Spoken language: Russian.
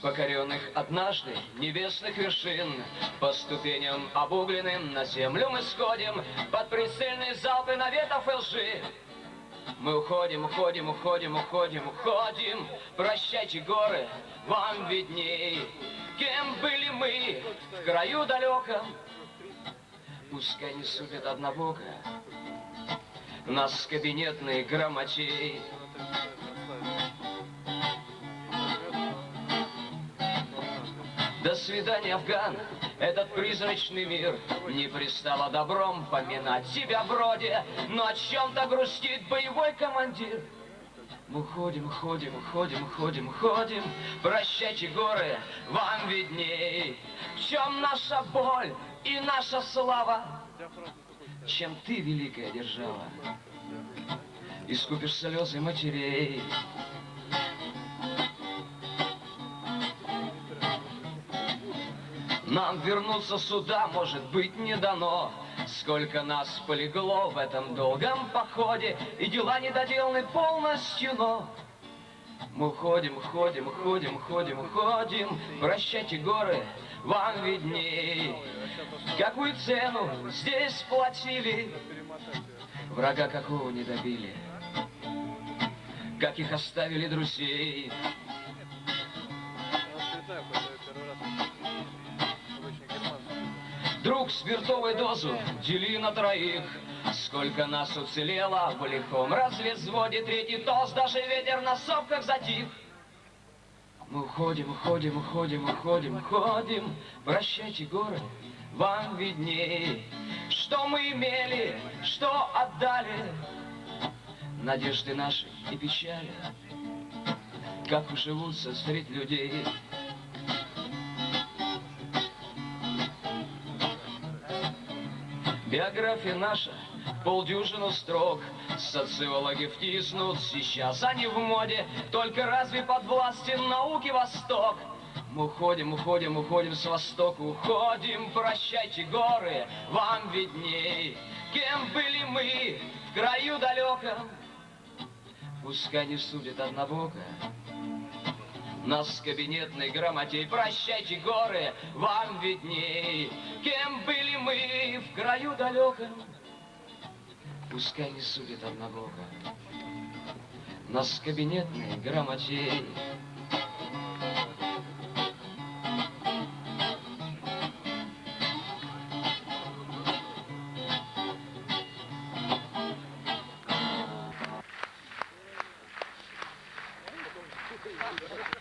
покоренных однажды небесных вершин По ступеням обугленным на землю мы сходим Под прицельные залпы наветов и лжи мы уходим, уходим, уходим, уходим, уходим. Прощайте, горы, вам видней. Кем были мы в краю далеком? Пускай не судят однобоко Нас кабинетный грамотей. До свидания, Афган, этот призрачный мир Не пристало добром поминать себя вроде Но о чем-то грустит боевой командир. Мы ходим, ходим, ходим, ходим, ходим, Прощайте, горы, вам видней. В чем наша боль и наша слава, Чем ты, великая держава, Искупишь слезы матерей. Нам вернуться сюда, может быть, не дано. Сколько нас полегло в этом долгом походе, И дела недоделаны полностью, но... Мы ходим, ходим, ходим, ходим, ходим, Прощайте, горы, вам видней. Какую цену здесь платили, Врага какого не добили, Как их оставили друзей. Друг, спиртовую дозу дели на троих. Сколько нас уцелело в лихом развезводе, Третий тост, даже ветер на сопках затих. Мы уходим, уходим, уходим, уходим, уходим. Прощайте, горы, вам видней. Что мы имели, что отдали, Надежды наши и печали, Как уживутся средь людей. Биография наша, полдюжину строк, Социологи втиснут, сейчас они в моде, Только разве подвластен науке Восток? Мы уходим, уходим, уходим с востока, уходим, прощайте горы, вам видней. Кем были мы в краю далеком? Пускай не судят однобоко. Нас кабинетной грамотей, прощайте горы, вам видней. Кем были мы в краю далеком? Пускай не судят однобоко. Нас кабинетной грамотей. Ha ha ha.